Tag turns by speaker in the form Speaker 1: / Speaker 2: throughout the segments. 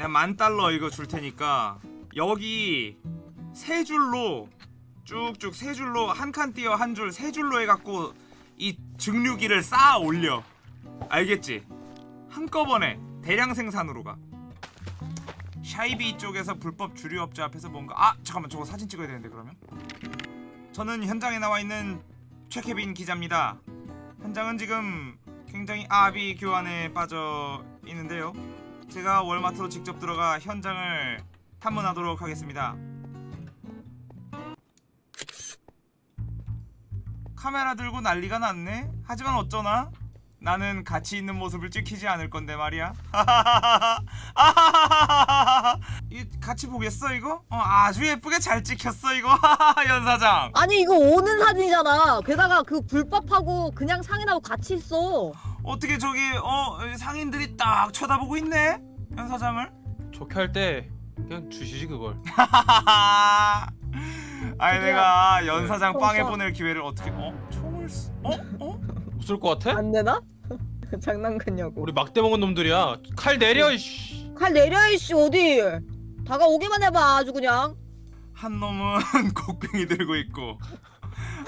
Speaker 1: 내가 만 달러 이거 줄 테니까 여기 세 줄로 쭉쭉 세 줄로 한 칸 띄어 한 줄 세 줄로 해갖고 이 증류기를 쌓아 올려. 알겠지? 한꺼번에 대량 생산으로 가. 샤이비 쪽에서 불법 주류업자 앞에서 뭔가 아 잠깐만 저거 사진 찍어야 되는데 그러면? 저는 현장에 나와 있는 최케빈 기자입니다. 현장은 지금 굉장히 아비 교환에 빠져 있는데요 제가 월마트로 직접 들어가 현장을 탐문하도록 하겠습니다 카메라 들고 난리가 났네 하지만 어쩌나 나는 가치 있는 모습을 찍히지 않을 건데 말이야. 이 같이 보겠어 이거? 어, 아주 예쁘게 잘 찍혔어 이거. 연 사장.
Speaker 2: 아니 이거 오는 사진이잖아. 게다가 그 불법하고 그냥 상인하고 같이 있어.
Speaker 1: 어떻게 저기 어 상인들이 딱 쳐다보고 있네? 연 사장을?
Speaker 3: 좋게 할 때 그냥 주시지 그걸
Speaker 1: 아니. 내가 연 사장
Speaker 2: 네.
Speaker 1: 빵에
Speaker 2: 어,
Speaker 1: 보낼 기회를 어떻게? 어 총을 쓰? 어 어?
Speaker 3: 웃을 것 같아?
Speaker 2: 안 되나? 장난같냐고.
Speaker 3: 우리 막대 먹은 놈들이야 칼 내려 이씨
Speaker 2: 칼 내려 이씨 어디? 다가오기만 해봐 아주 그냥.
Speaker 1: 한 놈은 곡괭이 들고 있고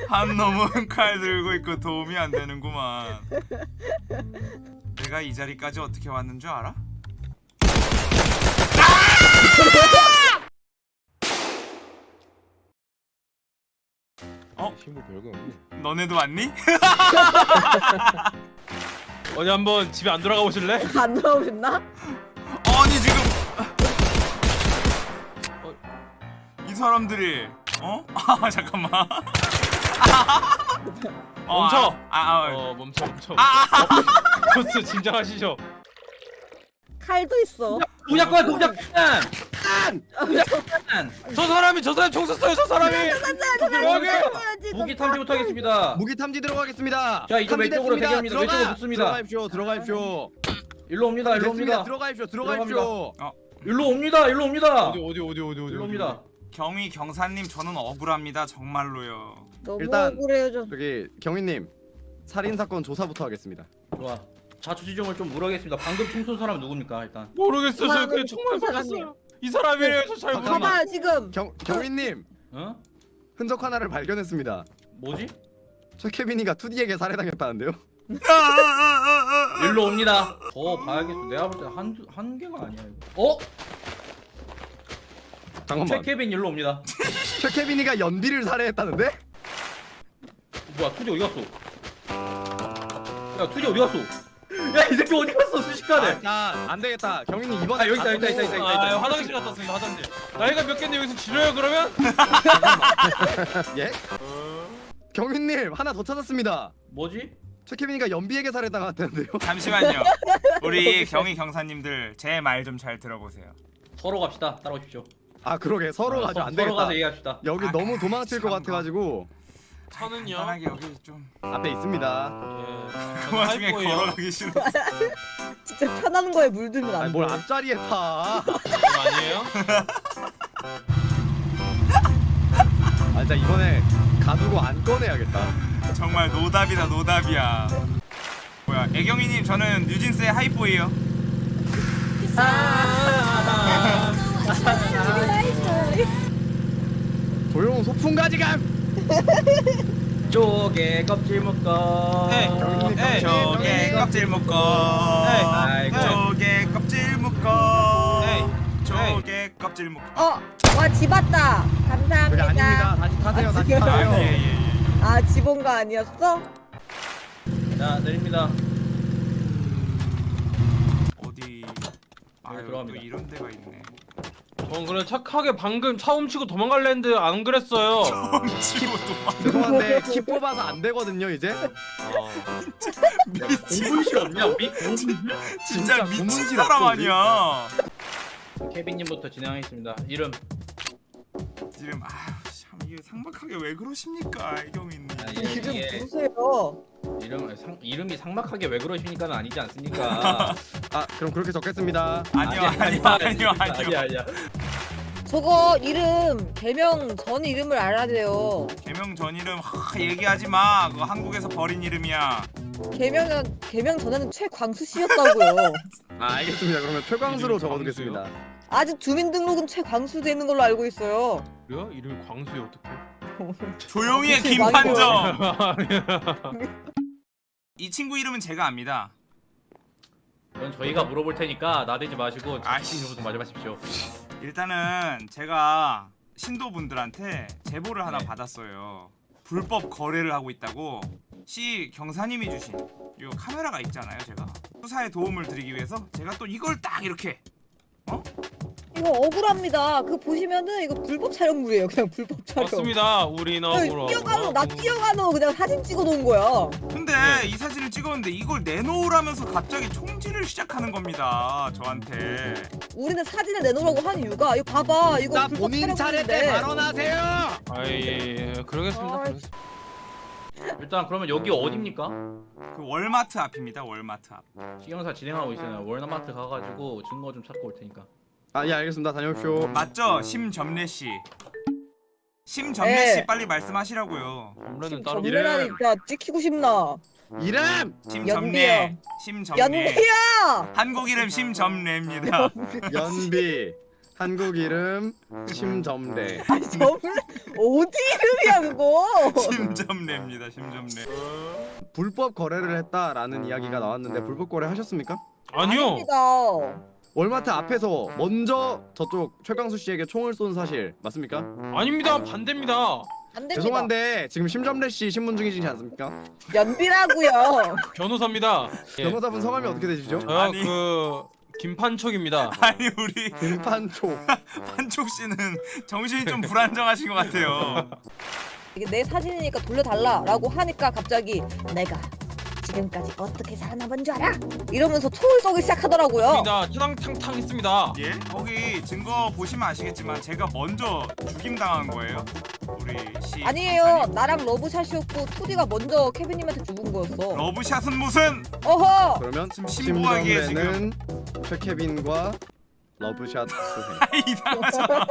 Speaker 1: 한 놈은 칼 들고 있고 도움이 안 되는구만. 내가 이 자리까지 어떻게 왔는 줄 알아? 어?
Speaker 3: 힘을 별거 없네
Speaker 1: 너네도 왔니?
Speaker 3: 어디 한번 집에 안 돌아가 보실래?
Speaker 2: 안 들어오셨나?
Speaker 1: 아니 지금 어, 이 사람들이 어? 아 잠깐만. 어,
Speaker 3: 멈춰!
Speaker 1: 아, 아, 아,
Speaker 3: 어 멈춰 멈춰
Speaker 1: 아, 아,
Speaker 3: 보스 진정하시죠
Speaker 2: 칼도 있어.
Speaker 4: 동작과 동작
Speaker 3: 저 사람이 저 사람이 총 쐈어요 저 사람이
Speaker 4: 무기 탐지부터 하겠습니다
Speaker 5: 무기 탐지 들어가겠습니다.
Speaker 4: 자, 이쪽 왼쪽으로
Speaker 5: 탐지됐습니다.
Speaker 4: 대기합니다.
Speaker 5: 들어가!
Speaker 4: 왼쪽으로 붙습니다.
Speaker 5: 들어가십시오. 들어가십시오.
Speaker 4: 일로 옵니다 일로
Speaker 5: 됐습니다.
Speaker 4: 옵니다
Speaker 5: 들어가십시오. 들어가십시오.
Speaker 4: 일로 옵니다 일로 옵니다
Speaker 3: 어디 어디 어디 어디 어디
Speaker 4: 일로 옵니다
Speaker 1: 경위 경사님 저는 억울합니다 정말로요.
Speaker 2: 너무
Speaker 5: 일단-
Speaker 2: 억울해요 저.
Speaker 5: 저기 경위님 살인 사건 조사부터 하겠습니다.
Speaker 4: 좋아 자초지종을 좀 물어보겠습니다 방금 총 쏜 사람 누굽니까 일단
Speaker 3: 모르겠어 저 그냥 정말
Speaker 2: 사장님.
Speaker 3: 모르겠어요 이 사람이래요 저잘. 모르겠어
Speaker 2: 봐봐 지금.
Speaker 5: 경 경위님
Speaker 4: 어?
Speaker 5: 흔적 하나를 발견했습니다.
Speaker 4: 뭐지?
Speaker 5: 저 케빈이가 투디에게 살해당했다는데요?
Speaker 4: 일로 옵니다 더 봐야겠어 내가 볼 때 한한 개가 아니야 이거 어?
Speaker 5: 잠깐만.
Speaker 4: 최케빈 일로 옵니다
Speaker 5: 최 케빈이가 연비를 살해했다는데?
Speaker 4: 뭐야 투디 어디 갔어 야 투디 어디 갔어 야 이 새끼 어디 갔어 순식간에
Speaker 5: 자, 안 되겠다. 경위님 이번에
Speaker 4: 아, 여기 있다, 여기 있다, 있다, 있다, 있다.
Speaker 3: 아 화장실 갔다 왔습니다 화장실 나이가 몇 갠데 여기서 지려요 그러면?
Speaker 5: 예? 경위님 하나 더 찾았습니다.
Speaker 4: 뭐지?
Speaker 5: 최 케빈이가 연비에게 살해당했다는데요?
Speaker 1: 잠시만요. 우리 경위 경사님들 제 말 좀 잘 들어보세요.
Speaker 4: 서로 갑시다 따라오십시오
Speaker 5: 아 그러게 서로 가지고
Speaker 4: 서-
Speaker 5: 안
Speaker 4: 서로 가서
Speaker 5: 되겠다.
Speaker 4: 얘기합시다
Speaker 5: 여기
Speaker 1: 아,
Speaker 5: 너무 도망칠 것
Speaker 1: 참.
Speaker 5: 같아가지고
Speaker 3: 차는요?
Speaker 1: 간단하게 여기 좀.
Speaker 5: 앞에 있습니다.
Speaker 3: 예
Speaker 1: 그 와중에 걸어가기 싫어.
Speaker 2: 진짜 편하는 거에 물들면 안
Speaker 5: 아니
Speaker 2: 돼.
Speaker 5: 뭘 앞자리에 타.
Speaker 3: 아니에요?
Speaker 5: 아 진짜 이번에 가두고 안 꺼내야겠다.
Speaker 1: 정말 노답이다 노답이야. 뭐야 애경이님 저는 뉴진스의 하이보이요.
Speaker 5: 조용 소풍 가지감.
Speaker 4: 쪼개 껍질 묶어
Speaker 3: 네.
Speaker 5: 네.
Speaker 1: 조개 껍질 묶어. 조개 껍질 묶어. 조개 껍질 묶어.
Speaker 2: 어, 와집 왔다. 감사합니다.
Speaker 5: 아닙니다. 다시 타세요. 다시 타세요.
Speaker 1: 예, 예, 예.
Speaker 2: 아 아니었어?
Speaker 4: 자 내립니다
Speaker 1: 어디? 아유 또
Speaker 4: 들어갑니다.
Speaker 1: 이런 데가 있네.
Speaker 3: 전 그래 착하게 방금 차 훔치고 도망갈래 했는데 안 그랬어요
Speaker 1: 치고 도망.
Speaker 5: 죄송한데 키 뽑아서 안 되거든요 이제.
Speaker 3: 아,
Speaker 1: 미친.
Speaker 4: 공분실 없냐 우리? 공분실?
Speaker 1: 진짜 미친 사람? 아니야.
Speaker 4: 케빈님부터 진행하겠습니다 이름
Speaker 1: 지금 아참 이게 상막하게 왜 그러십니까 애경이님.
Speaker 4: 아, 예,
Speaker 2: 이름
Speaker 4: 예.
Speaker 2: 누구세요?
Speaker 4: 이름 상 이름이 상막하게 왜 그러십니까는 아니지 않습니까?
Speaker 5: 아 그럼 그렇게 적겠습니다.
Speaker 1: 아니요 아니요 아니요 아니요.
Speaker 4: 아니야 아니야.
Speaker 2: 저거 이름 개명 전 이름을 알아야 돼요.
Speaker 1: 개명 전 이름 하, 얘기하지 마. 그거 한국에서 버린 이름이야.
Speaker 2: 개명은 개명 전에는 최광수 씨였다고요.
Speaker 5: 아 알겠습니다. 그러면 최광수로 적어두겠습니다.
Speaker 2: 아직 주민등록은 최광수 되는 걸로 알고 있어요.
Speaker 3: 그래요? 이름이 광수에 어떻게?
Speaker 1: 조용히 해 김판정. 이 친구 이름은 제가 압니다.
Speaker 4: 그건 저희가 물어볼 테니까 나대지 마시고
Speaker 1: 아이씨.
Speaker 4: 좀 맞아보십시오.
Speaker 1: 일단은 제가 신도분들한테 제보를 하나
Speaker 4: 네.
Speaker 1: 받았어요. 불법 거래를 하고 있다고 시 경사님이 주신 이 카메라가 있잖아요. 제가 수사에 도움을 드리기 위해서 제가 또 이걸 딱 이렇게
Speaker 2: 이 거 억울합니다. 그 보시면은 이거 불법 촬영물이에요. 그냥 불법 촬영.
Speaker 3: 맞습니다. 우리나
Speaker 2: 야,
Speaker 3: 보라.
Speaker 2: 뛰어가는 나 뛰어가는 거 그냥 사진 찍어 놓은 거야.
Speaker 1: 근데
Speaker 3: 네.
Speaker 1: 이 사진을 찍었는데 이걸 내놓으라면서 갑자기 총질을 시작하는 겁니다. 저한테.
Speaker 2: 우리는 사진을 내놓으라고 한 이유가 이거 봐봐 이거
Speaker 5: 나
Speaker 2: 불법
Speaker 5: 본인 차례 때
Speaker 2: 촬영물인데.
Speaker 5: 발언하세요.
Speaker 3: 아예 예, 그러겠습니다.
Speaker 2: 아,
Speaker 3: 그러겠습니다.
Speaker 4: 일단 그러면 여기 어딥니까?
Speaker 1: 그 월마트 앞입니다. 월마트 앞.
Speaker 4: 시경사 진행하고 있어요. 월나마트 가가지고 증거 좀 찾고 올 테니까.
Speaker 5: 아 예 알겠습니다. 다녀오십시오.
Speaker 1: 맞죠? 심점례 씨. 심점례
Speaker 2: 네.
Speaker 1: 씨 빨리 말씀하시라고요.
Speaker 3: 따로.
Speaker 2: 전문가니 진짜 찍히고 싶나?
Speaker 5: 이름
Speaker 1: 심점례. 심점례.
Speaker 2: 연비야.
Speaker 1: 한국 이름 심점례입니다.
Speaker 5: 연비 한국 이름 심점래.
Speaker 2: 아니 저블 어디 이름이야 그거?
Speaker 1: 심점례입니다. 심점례.
Speaker 5: 불법 거래를 했다라는 이야기가 나왔는데 불법 거래 하셨습니까?
Speaker 3: 아니요.
Speaker 2: 아닙니다.
Speaker 5: 월마트 앞에서 먼저 저쪽 최강수 씨에게 총을 쏜 사실 맞습니까?
Speaker 3: 아닙니다. 반대입니다.
Speaker 2: 안 됩니다.
Speaker 5: 죄송한데 지금 심점래 씨 신문 중이시지 않습니까?
Speaker 2: 연비라고요.
Speaker 3: 변호사입니다. 예.
Speaker 5: 변호사분 성함이 어떻게 되시죠?
Speaker 3: 저요
Speaker 1: 아니.
Speaker 3: 그 김판촉입니다.
Speaker 1: 아니 우리
Speaker 5: 김판초.
Speaker 1: 판촉 씨는 정신이 좀 불안정하신 것 같아요.
Speaker 2: 이게 내 사진이니까 돌려달라라고 하니까 갑자기 내가 지금까지 어떻게 살아남은 줄 알아? 이러면서 총을 쏘기 시작하더라고요.
Speaker 3: 입니다. 타당탕탕 했습니다.
Speaker 1: 예? 거기 증거 보시면 아시겠지만 제가 먼저 죽임 당한 거예요. 우리 씨.
Speaker 2: 아니에요. 나랑 러브샷이었고 투디가 먼저 케빈님한테 죽은 거였어.
Speaker 1: 러브샷은 무슨?
Speaker 2: 어허.
Speaker 5: 그러면
Speaker 1: 지금 신고하기에
Speaker 5: 심점래는 최케빈과 러브샷 수행.
Speaker 1: 이상하잖아.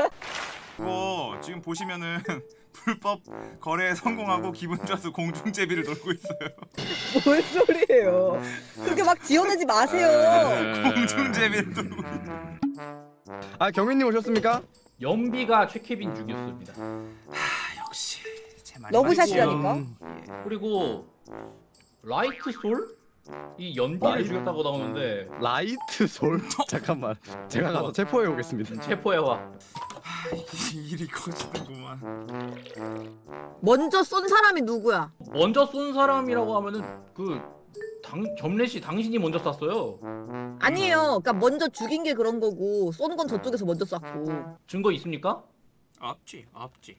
Speaker 1: 이거 지금 보시면은 불법 거래에 성공하고 기분 좋아서 공중제비를 놀고 있어요.
Speaker 2: 뭔 소리예요? 그렇게 막 지어내지 마세요.
Speaker 1: 공중제비를 놀고. 있어요.
Speaker 5: 아 경민님 오셨습니까?
Speaker 4: 연비가 최케빈 죽였습니다.
Speaker 1: 아 역시 제 말이
Speaker 2: 러브샷이라니까?
Speaker 4: 그리고 라이트 솔? 이 연비를
Speaker 5: 라이트?
Speaker 4: 죽였다고 나오는데
Speaker 5: 라이트 솔. 잠깐만. 제가 가서 체포해 오겠습니다.
Speaker 4: 체포해와.
Speaker 1: 아, 이 일이 커지는구만.
Speaker 2: 먼저 쏜 사람이 누구야?
Speaker 4: 먼저 쏜 사람이라고 하면은 그 당, 점례 씨 당신이 먼저 쐈어요.
Speaker 2: 아니에요. 그러니까 먼저 죽인 게 그런 거고 쏜 건 저쪽에서 먼저 쐈고
Speaker 4: 증거 있습니까?
Speaker 1: 없지 없지.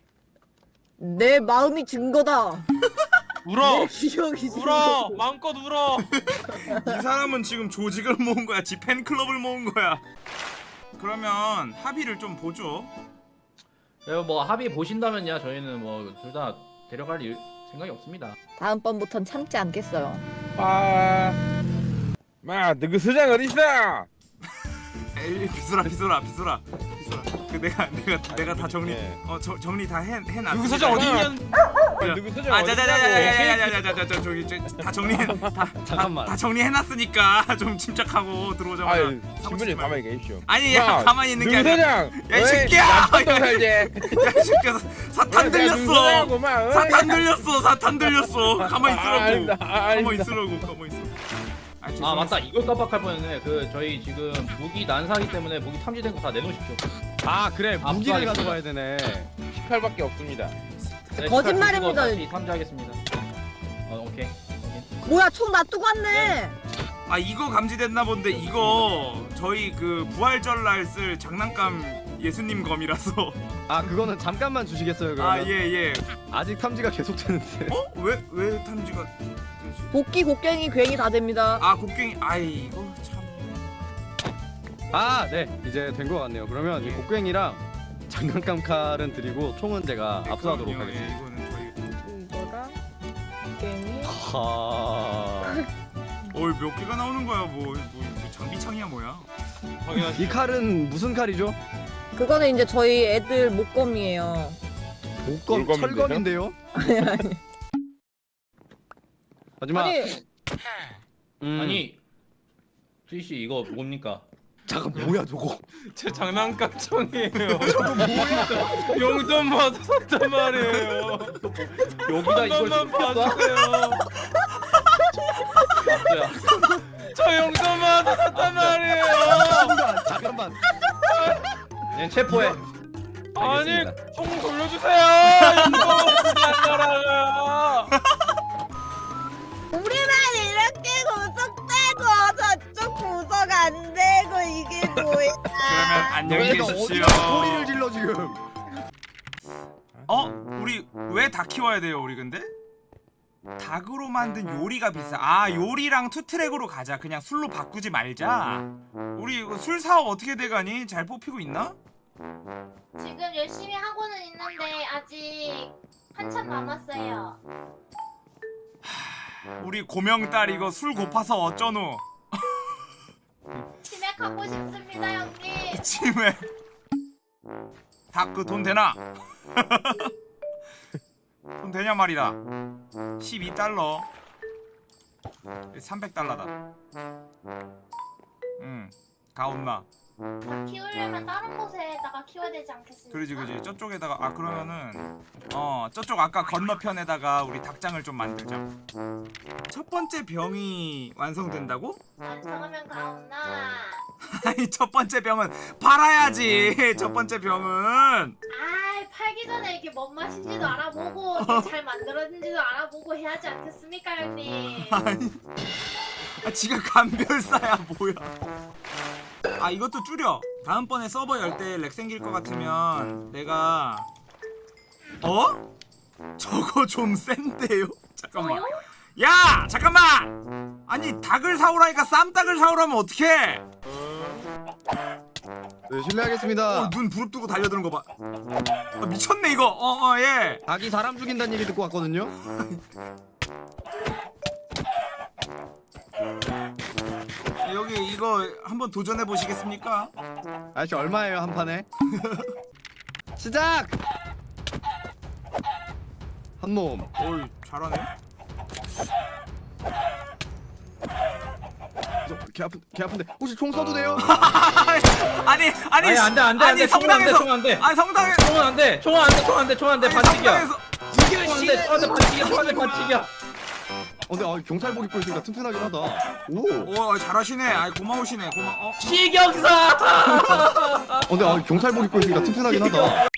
Speaker 2: 내 마음이 증거다.
Speaker 3: 울어.
Speaker 2: 기억이
Speaker 3: 울어. 마음껏 울어.
Speaker 1: 이 사람은 지금 조직을 모은 거야. 지 팬클럽을 모은 거야. 그러면 합의를 좀 보죠.
Speaker 4: 네, 뭐 합의 보신다면야 저희는 뭐 둘 다 데려갈 일, 생각이 없습니다.
Speaker 2: 다음번부턴 참지 않겠어요.
Speaker 6: 아, 마, 너그 서장 어디 있어?
Speaker 1: 에이 비소라 비소라 비소라 비소라. 그 내가 내가 내가 다 정리
Speaker 6: 예.
Speaker 1: 어 저, 정리 다 해 해놨.
Speaker 3: 누구 사장 어디 있냐?
Speaker 6: 너그 서장
Speaker 1: 아? 자자자자자자자자자 저기 저, 다 정리 다
Speaker 5: 잠깐만.
Speaker 1: 다 정리해놨으니까 좀 침착하고 들어오자마자.
Speaker 6: 신분이. 가만히 계십시오.
Speaker 1: 아니 야,
Speaker 6: 마,
Speaker 1: 가만히 있는 게
Speaker 6: 누구
Speaker 1: 아니라.
Speaker 6: 서장?
Speaker 1: 야, 이 새끼야! 야이 새끼야 사탄 들렸어. 사탄 들렸어 사탄 들렸어. 가만히 있으라고. 가만히 있으라고 가만히 있어. 아,
Speaker 4: 아. 맞다 이걸 깜빡할 뻔했네. 그 저희 지금 무기 난사기 때문에 무기 탐지된 거 다 내놓으십시오.
Speaker 5: 아 그래 무기를
Speaker 4: 압수하겠습니다.
Speaker 5: 가져가야 되네.
Speaker 6: 18밖에 없습니다.
Speaker 4: 네,
Speaker 2: 거짓말입니다.
Speaker 4: 다시 탐지하겠습니다. 어 오케이.
Speaker 2: 뭐야 총 놔두고 왔네.
Speaker 1: 아 이거 감지됐나 본데 이거 저희 그 부활절 날 쓸 장난감 예수님 검이라서
Speaker 5: 아 그거는 잠깐만 주시겠어요 그러면?
Speaker 1: 아 예 예.
Speaker 5: 아직 탐지가 계속 되는데.
Speaker 1: 어? 왜 왜 탐지가 되지?
Speaker 2: 복귀 곡괭이 괜히 다 됩니다.
Speaker 1: 아 곡괭이 아이 이거 참.
Speaker 5: 아 네 이제 된 것 같네요. 그러면 이
Speaker 1: 예.
Speaker 5: 곡괭이랑 장난감 칼은 드리고 총은 제가
Speaker 1: 예,
Speaker 5: 압수하도록
Speaker 1: 그럼요.
Speaker 5: 하겠습니다.
Speaker 1: 예, 이거는 저희.
Speaker 2: 이거랑 곡괭이.
Speaker 5: 하...
Speaker 1: 어이 몇 개가 나오는 거야 뭐, 뭐, 뭐 장비창이야 뭐야?
Speaker 3: 확인하시.
Speaker 5: 이 칼은 무슨 칼이죠?
Speaker 2: 그거는 이제 저희 애들 목검이에요.
Speaker 5: 목검
Speaker 6: 물검인데요?
Speaker 5: 철검인데요? 하지만
Speaker 2: 아니
Speaker 5: 음,
Speaker 4: 아니 수희 씨 이거 뭡니까?
Speaker 5: 잠깐 뭐야 저거?
Speaker 3: 제 장난감 총이에요. 용돈 받아 샀단 말이에요.
Speaker 4: 여기다
Speaker 3: 한
Speaker 4: 이걸 쏴?
Speaker 3: 봐주세요. 저 용돈 받아 샀단 말이에요.
Speaker 5: 잠깐만 잠깐만.
Speaker 4: 얘 체포해.
Speaker 3: 아니
Speaker 4: 알겠습니다.
Speaker 3: 총 돌려주세요. 이거 나라가.
Speaker 2: 우리만 이렇게 구속되고 저쪽 구속 안 되고 이게 뭐야?
Speaker 1: 그러면 안녕히
Speaker 5: 너희가
Speaker 1: 계십시오.
Speaker 5: 어디서 소리를 질러 지금?
Speaker 1: 어? 우리 왜닭 키워야 돼요 우리 근데? 닭으로 만든 요리가 비싸. 아 요리랑 투트랙으로 가자. 그냥 술로 바꾸지 말자. 우리 이거 술 사업 어떻게 돼가니? 잘 뽑히고 있나?
Speaker 7: 지금 열심히 하고는 있는데 아직 한참 남았어요.
Speaker 1: 우리 고명딸 이거 술 고파서 어쩌노?
Speaker 7: 치맥하고 싶습니다, 형님.
Speaker 1: 치매 닭그 돈 되나? 돈 되냐 말이다 12달러. 300달러다. 응 가온나.
Speaker 7: 다 키우려면 다른 곳에다가 키워야 되지 않겠습니까?
Speaker 1: 그러지 그지. 저쪽에다가 아 그러면은 어 저쪽 아까 건너편에다가 우리 닭장을 좀 만들자. 첫 번째 병이 완성된다고?
Speaker 7: 완성하면 가온나.
Speaker 1: 아니 첫 번째 병은 팔아야지. 첫 번째 병은.
Speaker 7: 아, 팔기 전에 이게 뭔 맛인지도 알아보고 이게 잘 만들어진지도 알아보고 해야지 않겠습니까, 형님?
Speaker 1: 아니. 아 지가 감별사야 뭐야. 아 이것도 줄여. 다음번에 서버 열 때 lag 생길 것 같으면 내가 어? 저거 좀 센데요? 잠깐만? 야 잠깐만! 아니 닭을 사오라니까 쌈닭을 사오라면 어떡해
Speaker 5: 네 실례하겠습니다.
Speaker 1: 어, 눈 부릅뜨고 달려드는 거 봐 아, 미쳤네 이거 어 어예
Speaker 5: 닭이 사람 죽인다는 얘기 듣고 왔거든요.
Speaker 1: 여기 이거 한번 도전해 보시겠습니까?
Speaker 5: 아저씨 얼마예요 한 판에? 시작! 한 놈.
Speaker 1: 어이 잘하네
Speaker 5: 저, 개 아픈 개 아픈데 혹시 총 써도 돼요?
Speaker 1: 아니 아니
Speaker 4: 아니 안돼 안돼
Speaker 1: 아니
Speaker 4: 안돼 총은 안돼
Speaker 1: 성당에서
Speaker 4: 총 안돼.
Speaker 1: 아니 성당에
Speaker 4: 총은 안돼 총은 안돼 총 안돼 총 안돼
Speaker 1: 아니
Speaker 4: 반칙이야.
Speaker 1: 성당에서
Speaker 4: 총 안돼 총 안돼 반칙이야 총 안돼 반칙이야.
Speaker 5: 어, 근데 아, 경찰복 입고 있으니까 튼튼하긴 하다. 오.
Speaker 1: 오 잘하시네 아이 고마우시네 고마 어
Speaker 4: 시경사.
Speaker 5: 어, 근데 아, 경찰복 입고 있으니까 튼튼하긴 하다.